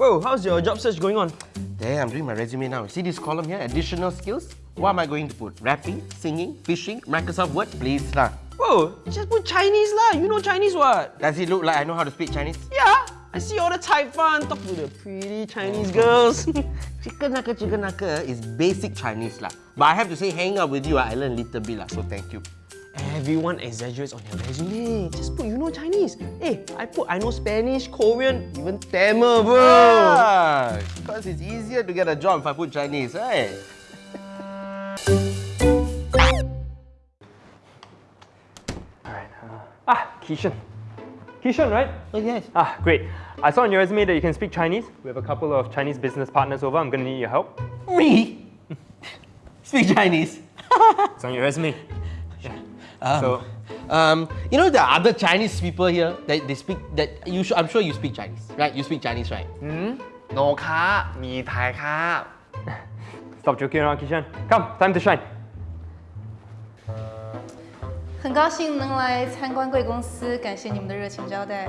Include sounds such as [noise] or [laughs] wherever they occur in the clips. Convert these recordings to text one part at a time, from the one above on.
Whoa, how's your job search going on? There, I'm doing my resume now. See this column here, additional skills? What am I going to put? Rapping, singing, fishing, Microsoft Word, please lah. Whoa, just put Chinese lah. You know Chinese what? Does it look like I know how to speak Chinese? Yeah. I see all the Taiwan talk to the pretty Chinese girls. chicken nugget, chicken nugget is basic Chinese lah. But I have to say, hang out with you, ah, I learned a little bit lah. So thank you. Everyone exaggerates on their resume. Just put you know Chinese. Hey, eh, I put I know Spanish, Korean, even Tamil, bro. Ah, because it's easier to get a job if I put Chinese, right? Uh, ah, Kishan. Kishan, right? Oh, yes. Ah, great. I saw on your resume that you can speak Chinese. We have a couple of Chinese business partners over. I'm going to need your help. Me? [laughs] speak Chinese? it's on your resume. [laughs] Um, so, um, you know the other Chinese people here that they speak that you I'm sure you speak Chinese, right? You speak Chinese, right? Mm? No ka, me tai ka. [laughs] Stop joking around, Kishan. Come, time to shine. [laughs] 很高兴能来参观贵公司，感谢你们的热情招待。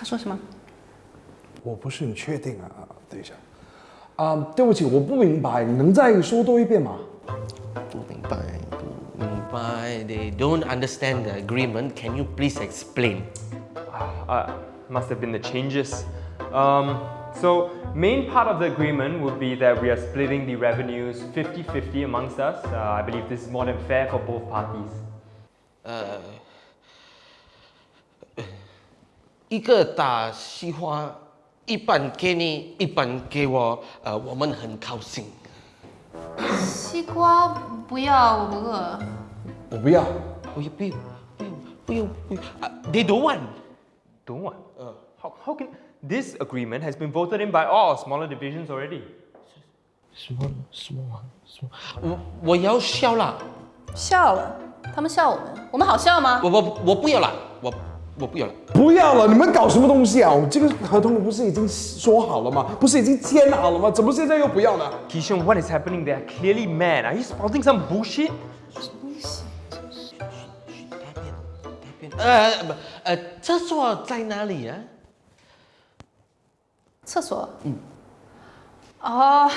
他说什么？我不是很确定啊，等一下，啊、um,，对不起，我不明白，你能再说多一遍吗？不明白，不明白，They don't understand the agreement. Can you please explain? Uh, must have been the changes. Um, so main part of the agreement would be that we are splitting the revenues 50-50 amongst us. Uh, I believe this is more than fair for both parties. Uh, 一个大西瓜，一半给你，一半给我，呃，我们很高兴。西瓜不要，我不饿。我不要，我也不，不，不要，不要，得多万。多万？呃，好，好，n t h i s agreement has been voted in by all smaller divisions already. Small, small, small. 我我要笑了。笑了？他们笑我们，我们好笑吗？我我我不要了，我。我不要了，不要了！你们搞什么东西啊？我这个合同不是已经说好了吗？不是已经签好了吗？怎么现在又不要呢 h a n what i see r e clearly, man? Are you spouting some bullshit? 什么 b u 呃不，呃，厕所在哪里啊？厕所。嗯。哦。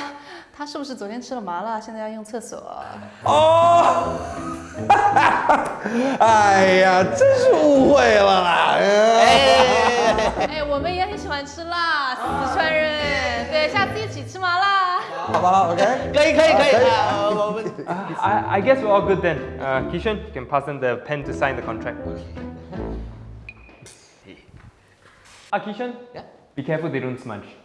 他是不是昨天吃了麻辣，现在要用厕所？哦，哈哈哈哎呀，真是误会了啦！哎，哎，我们也很喜欢吃辣，四川人。对，下次一起吃麻辣，好不好？OK，可以，可以，可以。我们，I I guess we're all good then. Uh, Kishan, you can pass on the pen to sign the contract. Okay. Ah, Kishan, yeah. Be careful, they don't smudge.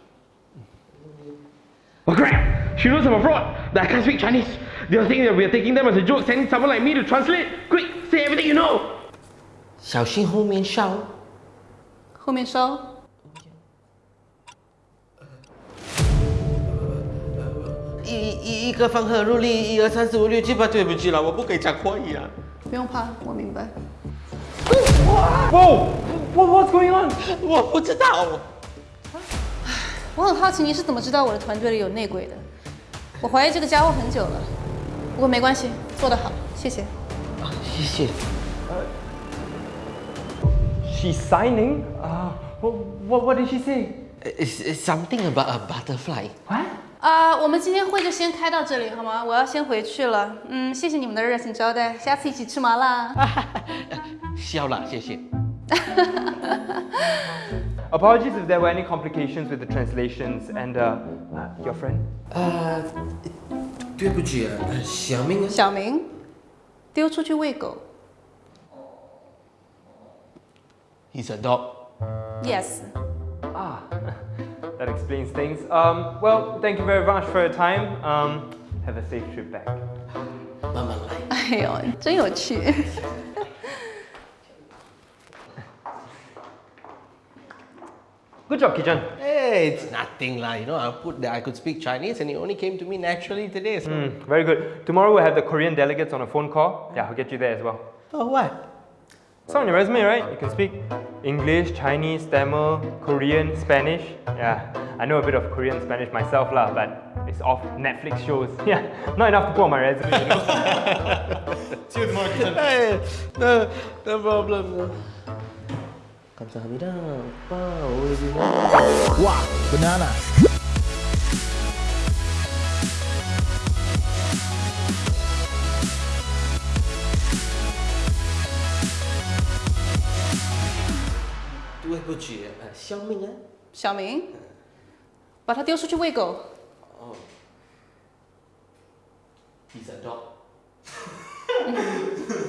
小心后面烧！后面烧！一一一个方块入力，一二三四五六七八对不起了，我不可以加快啊。不用怕，我明白。哇！What What's going on？我不知道。我很好奇你是怎么知道我的团队里有内鬼的？我怀疑这个家伙很久了，不过没关系，做得好，谢谢。啊，谢谢。呃，she signing？啊，what what what did she say？Is is something about a butterfly？What？呃，我们今天会就先开到这里，好吗？我要先回去了。嗯，谢谢你们的热情招待，下次一起吃麻辣。[laughs] 笑了，谢谢。[laughs] Apologies if there were any complications with the translations and uh, uh, your friend. Uh, uh He's a dog. Yes. Ah, [laughs] that explains things. Um, well, thank you very much for your time. Um, have a safe trip back. 慢慢来。哎呦，真有趣。[laughs] Good job, Kijan. Hey, it's nothing like, you know, I put that I could speak Chinese and it only came to me naturally today. So. Mm, very good. Tomorrow we'll have the Korean delegates on a phone call. Yeah, I'll get you there as well. Oh, what? It's on your resume, right? You can speak English, Chinese, Tamil, Korean, Spanish. Yeah, I know a bit of Korean Spanish myself lah, but it's off Netflix shows. [laughs] Yeah, not enough to put on my resume. You know? [laughs] [laughs] See you tomorrow, Kijan. Hey, no, no problem. No. 哇，banana。我叫小明啊。小明，把他丢出去喂狗。哦。第三招。[laughs]